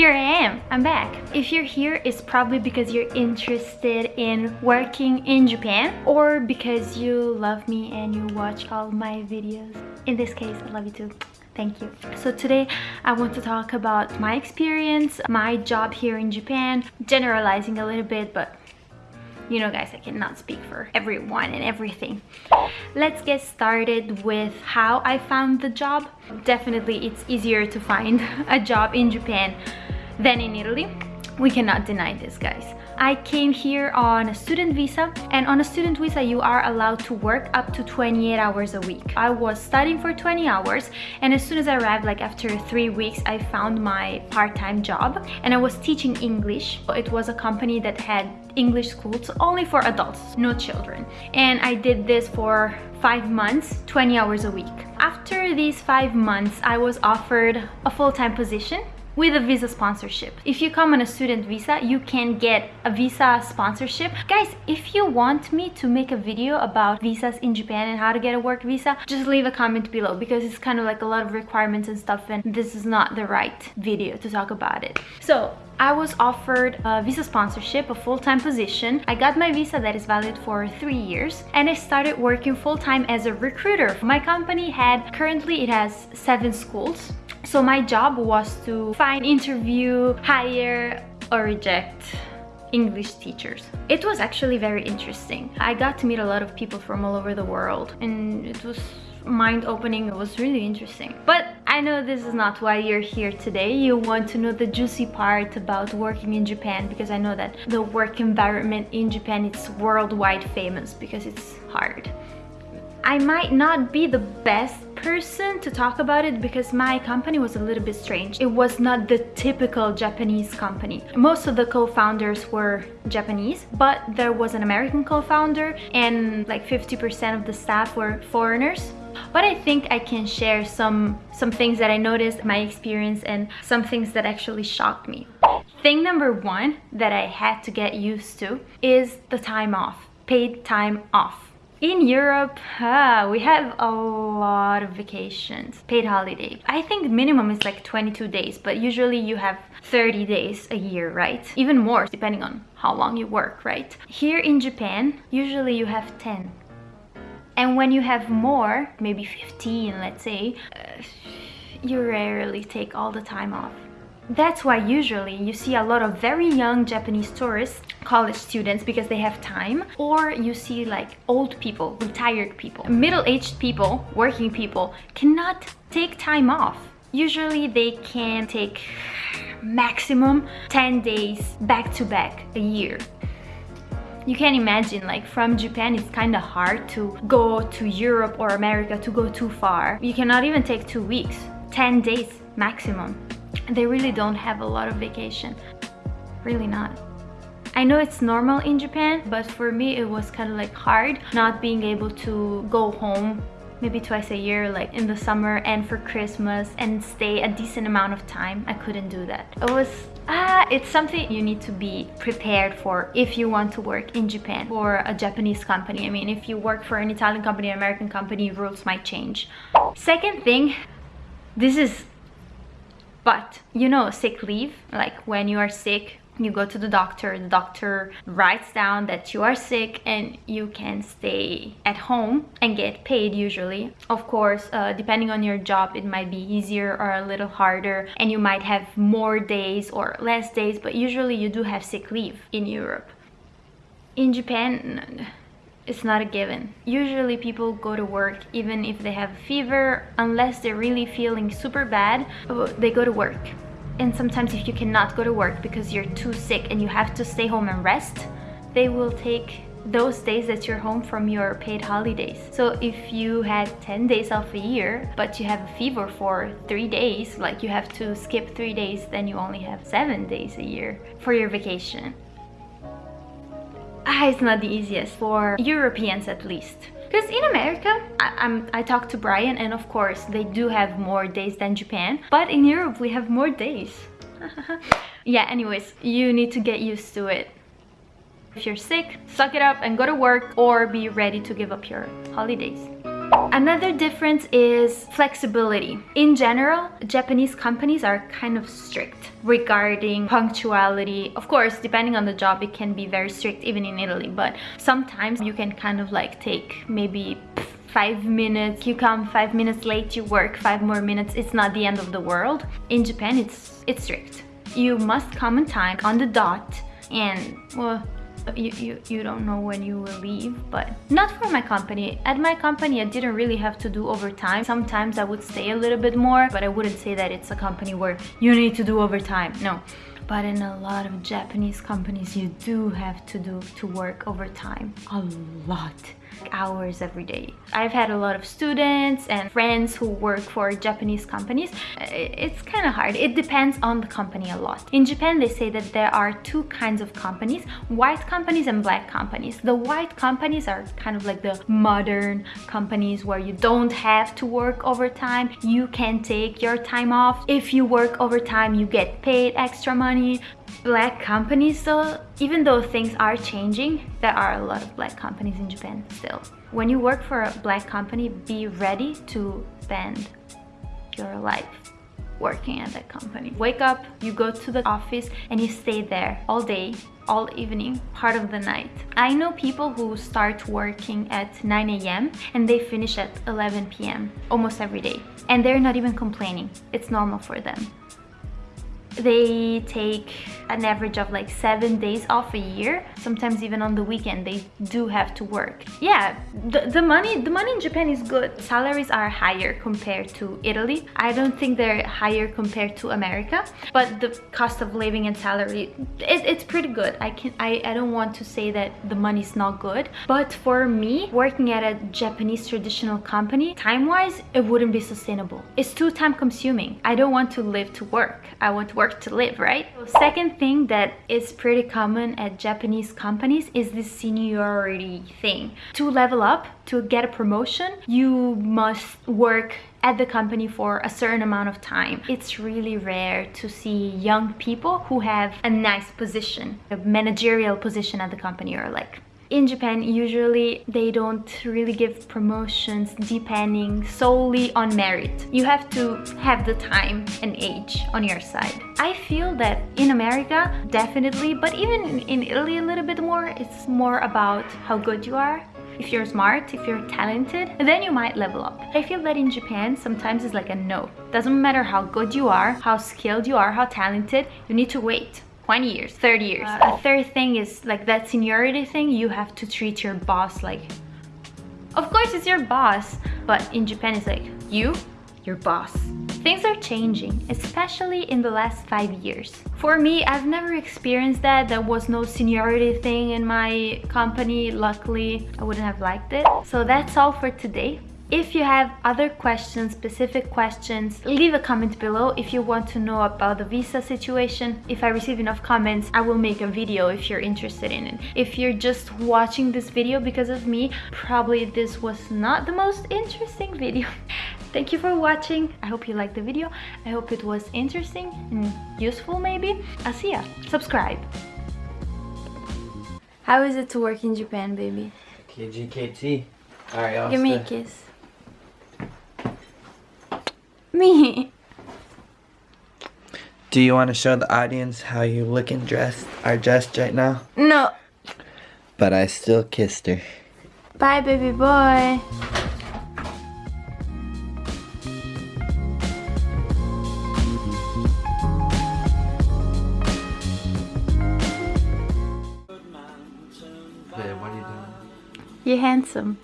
here I am, I'm back. If you're here, it's probably because you're interested in working in Japan or because you love me and you watch all my videos. In this case, I love you too. Thank you. So today I want to talk about my experience, my job here in Japan, generalizing a little bit, but you know guys, I cannot speak for everyone and everything. Let's get started with how I found the job. Definitely it's easier to find a job in Japan than in Italy. We cannot deny this guys. I came here on a student visa and on a student visa you are allowed to work up to 28 hours a week. I was studying for 20 hours and as soon as I arrived like after three weeks I found my part-time job and I was teaching English. It was a company that had English schools only for adults, no children. And I did this for five months, 20 hours a week. After these five months, I was offered a full-time position with a visa sponsorship. If you come on a student visa, you can get a visa sponsorship. Guys, if you want me to make a video about visas in Japan and how to get a work visa, just leave a comment below because it's kind of like a lot of requirements and stuff and this is not the right video to talk about it. So I was offered a visa sponsorship, a full-time position. I got my visa that is valid for three years and I started working full-time as a recruiter. My company had, currently it has seven schools. So my job was to find, interview, hire or reject English teachers. It was actually very interesting. I got to meet a lot of people from all over the world and it was mind-opening it was really interesting but i know this is not why you're here today you want to know the juicy part about working in japan because i know that the work environment in japan is worldwide famous because it's hard I might not be the best person to talk about it because my company was a little bit strange. It was not the typical Japanese company. Most of the co-founders were Japanese, but there was an American co-founder and like 50% of the staff were foreigners but I think I can share some some things that I noticed my experience and some things that actually shocked me thing number one that I had to get used to is the time off paid time off in Europe, ah, we have a lot of vacations, paid holiday. I think minimum is like 22 days, but usually you have 30 days a year, right? Even more, depending on how long you work, right? Here in Japan, usually you have 10 and when you have more maybe 15 let's say uh, you rarely take all the time off. That's why usually you see a lot of very young Japanese tourists, college students because they have time, or you see like old people, retired people, middle-aged people, working people cannot take time off. Usually they can take maximum 10 days back to back a year you can imagine like from Japan it's kind of hard to go to Europe or America to go too far. You cannot even take two weeks, 10 days maximum. They really don't have a lot of vacation, really not. I know it's normal in Japan, but for me it was kind of like hard not being able to go home maybe twice a year like in the summer and for Christmas and stay a decent amount of time. I couldn't do that. It was ah, it's something you need to be prepared for if you want to work in Japan or a Japanese company. I mean, if you work for an Italian company, an American company, rules might change. Second thing, this is but you know sick leave like when you are sick you go to the doctor the doctor writes down that you are sick and you can stay at home and get paid usually. Of course uh, depending on your job it might be easier or a little harder and you might have more days or less days but usually you do have sick leave in Europe. In Japan it's not a given. Usually people go to work even if they have a fever, unless they're really feeling super bad, they go to work and sometimes if you cannot go to work because you're too sick and you have to stay home and rest they will take those days that you're home from your paid holidays. So if you had 10 days off a year, but you have a fever for three days, like you have to skip three days, then you only have seven days a year for your vacation. Ah, it's not the easiest for Europeans at least. Because in America, I, I talked to Brian and of course they do have more days than Japan. But in Europe, we have more days. yeah, anyways, you need to get used to it. If you're sick, suck it up and go to work or be ready to give up your holidays. Another difference is flexibility. In general, Japanese companies are kind of strict regarding punctuality. Of course, depending on the job, it can be very strict even in Italy, but sometimes you can kind of like take maybe five minutes you come five minutes late you work five more minutes it's not the end of the world in japan it's it's strict you must come on time on the dot and well you, you, you don't know when you will leave but not for my company. At my company I didn't really have to do overtime. Sometimes I would stay a little bit more but I wouldn't say that it's a company where you need to do overtime no. But in a lot of Japanese companies you do have to do to work overtime. A lot hours every day. I've had a lot of students and friends who work for Japanese companies. It's kind of hard. It depends on the company a lot. In Japan, they say that there are two kinds of companies, white companies and black companies. The white companies are kind of like the modern companies where you don't have to work overtime. You can take your time off. If you work overtime, you get paid extra money black companies though even though things are changing there are a lot of black companies in japan still. When you work for a black company be ready to spend your life working at that company. Wake up you go to the office and you stay there all day all evening part of the night. I know people who start working at 9 a.m and they finish at 11 p.m almost every day and they're not even complaining. It's normal for them they take an average of like seven days off a year sometimes even on the weekend they do have to work. Yeah the, the money the money in japan is good. Salaries are higher compared to italy. I don't think they're higher compared to america but the cost of living and salary it, it's pretty good. I can I, I don't want to say that the money's not good but for me working at a japanese traditional company time-wise it wouldn't be sustainable. It's too time consuming i don't want to live to work. I want to work to live, right? Second thing that is pretty common at Japanese companies is this seniority thing. To level up, to get a promotion, you must work at the company for a certain amount of time. It's really rare to see young people who have a nice position, a managerial position at the company or like in Japan, usually they don't really give promotions depending solely on merit. You have to have the time and age on your side. I feel that in America, definitely, but even in Italy a little bit more, it's more about how good you are if you're smart, if you're talented, then you might level up. I feel that in Japan, sometimes it's like a no. Doesn't matter how good you are, how skilled you are, how talented, you need to wait. 20 years 30 years. Uh, a third thing is like that seniority thing you have to treat your boss like of course it's your boss but in japan it's like you your boss. Things are changing especially in the last five years. For me i've never experienced that. There was no seniority thing in my company. Luckily i wouldn't have liked it. So that's all for today if you have other questions, specific questions, leave a comment below if you want to know about the visa situation. If I receive enough comments, I will make a video if you're interested in it. If you're just watching this video because of me, probably this was not the most interesting video. Thank you for watching. I hope you liked the video. I hope it was interesting and useful maybe. I'll see ya. Subscribe. How is it to work in Japan, baby? KGKT. Alright, Give me a kiss. Me. Do you want to show the audience how you look and dressed are dressed right now? No. But I still kissed her. Bye, baby boy. Hey, what are you doing? You're handsome.